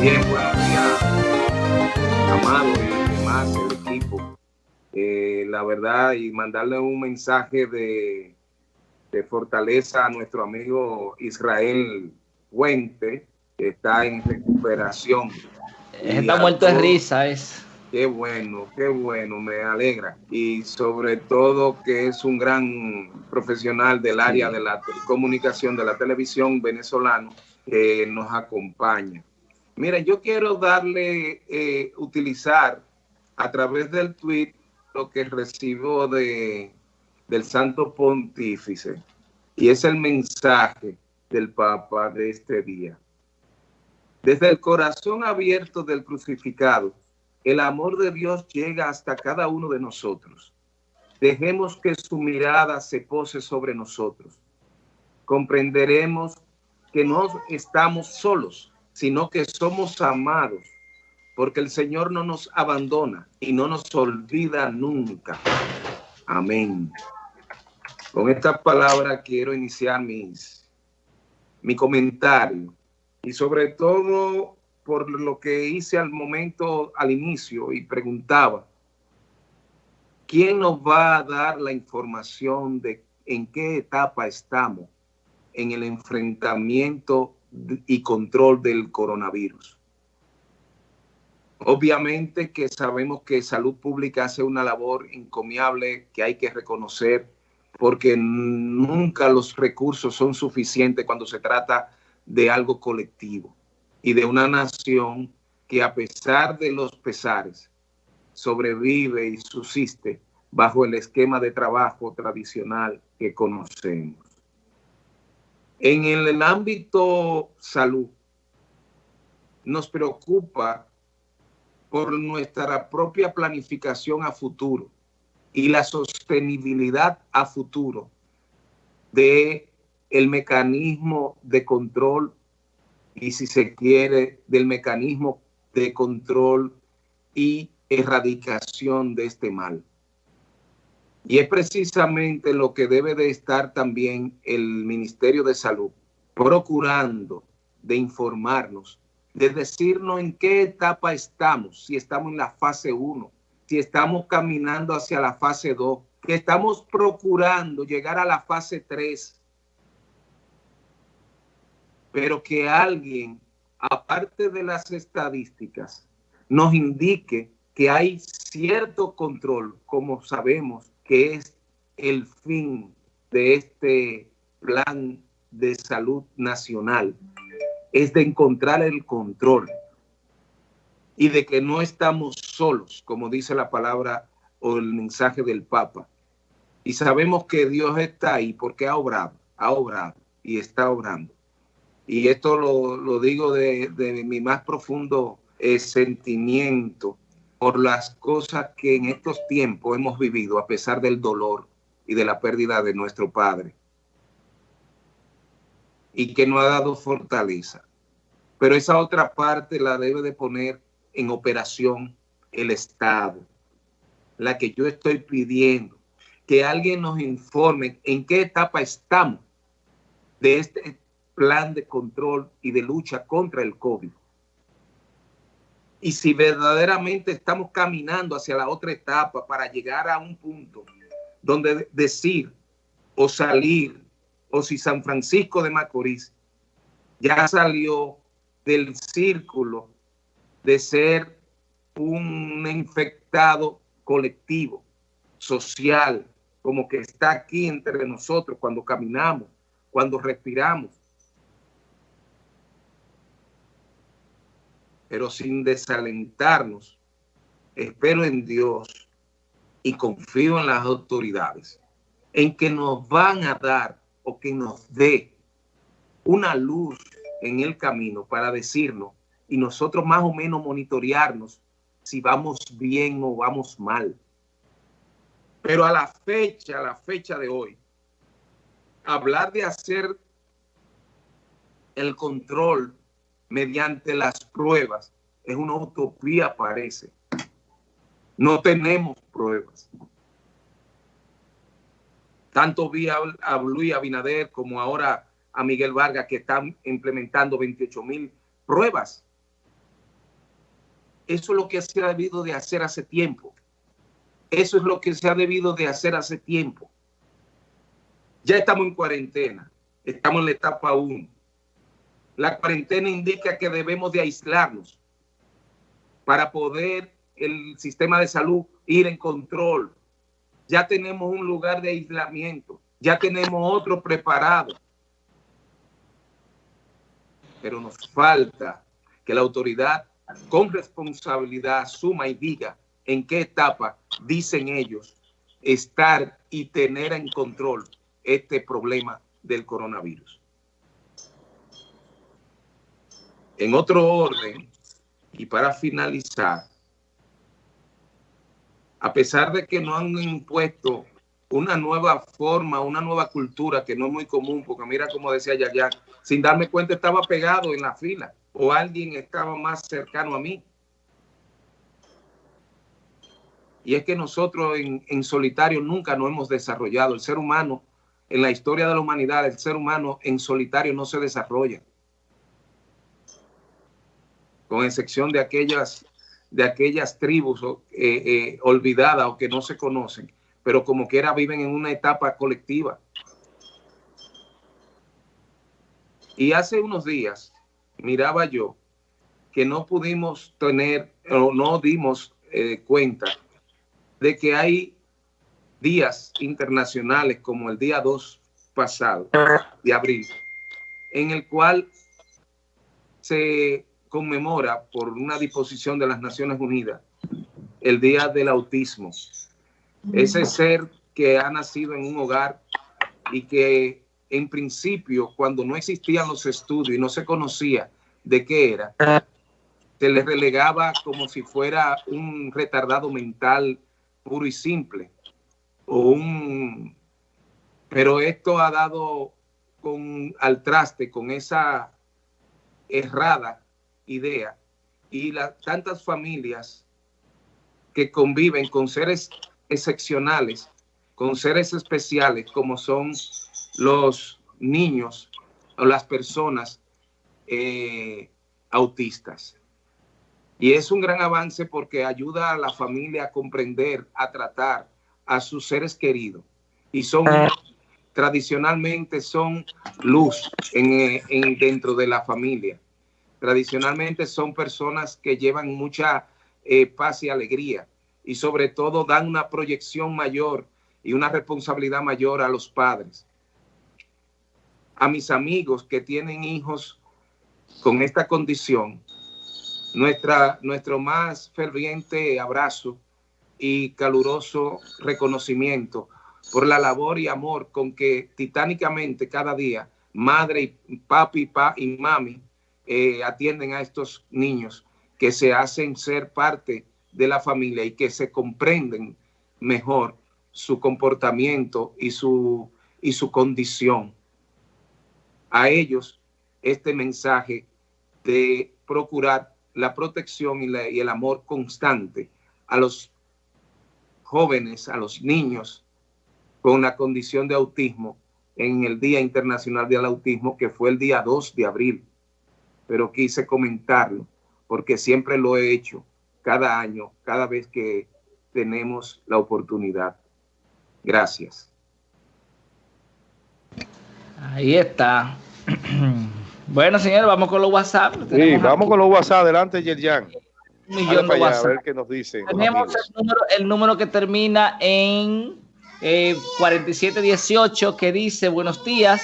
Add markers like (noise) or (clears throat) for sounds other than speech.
Bien, buenos días, Amado y demás, el equipo. Eh, la verdad, y mandarle un mensaje de, de fortaleza a nuestro amigo Israel Puente, que está en recuperación. Está muerto de risa, es. Qué bueno, qué bueno, me alegra. Y sobre todo que es un gran profesional del área de la comunicación de la televisión venezolano que nos acompaña. Mira, yo quiero darle, eh, utilizar a través del tweet lo que recibo de, del Santo Pontífice. Y es el mensaje del Papa de este día. Desde el corazón abierto del crucificado, el amor de Dios llega hasta cada uno de nosotros. Dejemos que su mirada se pose sobre nosotros. Comprenderemos que no estamos solos, sino que somos amados, porque el Señor no nos abandona y no nos olvida nunca. Amén. Con estas palabras quiero iniciar mis, mi comentario y sobre todo por lo que hice al momento, al inicio, y preguntaba, ¿quién nos va a dar la información de en qué etapa estamos en el enfrentamiento y control del coronavirus? Obviamente que sabemos que Salud Pública hace una labor encomiable que hay que reconocer porque nunca los recursos son suficientes cuando se trata de algo colectivo y de una nación que a pesar de los pesares sobrevive y subsiste bajo el esquema de trabajo tradicional que conocemos. En el ámbito salud, nos preocupa por nuestra propia planificación a futuro y la sostenibilidad a futuro de el mecanismo de control y si se quiere, del mecanismo de control y erradicación de este mal. Y es precisamente lo que debe de estar también el Ministerio de Salud, procurando de informarnos, de decirnos en qué etapa estamos, si estamos en la fase 1, si estamos caminando hacia la fase 2, que estamos procurando llegar a la fase 3, pero que alguien, aparte de las estadísticas, nos indique que hay cierto control, como sabemos que es el fin de este plan de salud nacional, es de encontrar el control y de que no estamos solos, como dice la palabra o el mensaje del Papa. Y sabemos que Dios está ahí porque ha obrado, ha obrado y está obrando y esto lo, digo de, mi más profundo eh, sentimiento por las cosas que en estos tiempos hemos vivido a pesar del dolor y de la pérdida de nuestro Padre. Y que nos ha dado fortaleza. Pero esa otra parte la debe de poner en operación el Estado, la que yo estoy pidiendo, que alguien nos informe en qué etapa estamos de este plan de control y de lucha contra el COVID. Y si verdaderamente estamos caminando hacia la otra etapa para llegar a un punto donde decir o salir, o si San Francisco de Macorís ya salió del círculo de ser un infectado colectivo, social, como que está aquí entre nosotros cuando caminamos, cuando respiramos, pero sin desalentarnos, espero en Dios y confío en las autoridades, en que nos van a dar o que nos dé una luz en el camino para decirnos y nosotros más o menos monitorearnos si vamos bien o vamos mal. Pero a la fecha, a la fecha de hoy, hablar de hacer el control mediante las pruebas. Es una utopía, parece. No tenemos pruebas. Tanto vi a, Luis Abinader como ahora a Miguel Vargas que están implementando 28 mil pruebas Eso es lo que se ha debido de hacer hace tiempo. Eso es lo que se ha debido de hacer hace tiempo. Ya estamos en cuarentena. Estamos en la etapa 1. La cuarentena indica que debemos de aislarnos para poder el sistema de salud ir en control. Ya tenemos un lugar de aislamiento. Ya tenemos otro preparado. Pero nos falta que la autoridad con responsabilidad suma y diga en qué etapa dicen ellos estar y tener en control este problema del coronavirus. En otro orden, y para finalizar, a pesar de que no han impuesto una nueva forma, una nueva cultura que no es muy común, porque mira como decía Yaya, sin darme cuenta estaba pegado en la fila o alguien estaba más cercano a mí. Y es que nosotros en, en solitario nunca nos hemos desarrollado. El ser humano, en la historia de la humanidad, el ser humano en solitario no se desarrolla. Con excepción de aquellas, de aquellas tribus eh, eh, olvidadas o que no se conocen, pero como quiera viven en una etapa colectiva. Y hace unos días miraba yo que no pudimos tener o no dimos eh, cuenta de que hay días internacionales como el día 2 pasado de abril, en el cual se conmemora por una disposición de las Naciones Unidas el Día del Autismo. Ese ser que ha nacido en un hogar y que en principio, cuando no existían los estudios y no se conocía de qué era, se le relegaba como si fuera un retardado mental puro y simple. O un, pero esto ha dado con, al traste con esa errada idea y las tantas familias que conviven con seres excepcionales, con seres especiales como son los niños o las personas eh, autistas. Y es un gran avance porque ayuda a la familia a comprender, a tratar a sus seres queridos. Y son, tradicionalmente son luz en, en, dentro de la familia. Tradicionalmente son personas que llevan mucha eh, paz y alegría y sobre todo dan una proyección mayor y una responsabilidad mayor a los padres. A mis amigos que tienen hijos con esta condición, nuestra, nuestro más ferviente abrazo y caluroso reconocimiento por la labor y amor con que titánicamente cada día madre y papi pa, y mami eh, atienden a estos niños que se hacen ser parte de la familia y que se comprenden mejor su comportamiento y su, y su condición a ellos este mensaje de procurar la protección y, el amor constante a los jóvenes, a los niños con la condición de autismo en el Día Internacional del Autismo, que fue el día 2 de abril. Pero quise comentarlo porque siempre lo he hecho cada año, cada vez que tenemos la oportunidad. Gracias. Ahí está. (clears throat) Bueno, señor, vamos con los WhatsApp. Sí, vamos con los WhatsApp. Adelante, Yerjan. Un millón de WhatsApp. A ver qué nos dicen. Tenemos el número, que termina en eh, 4718 que dice, buenos días.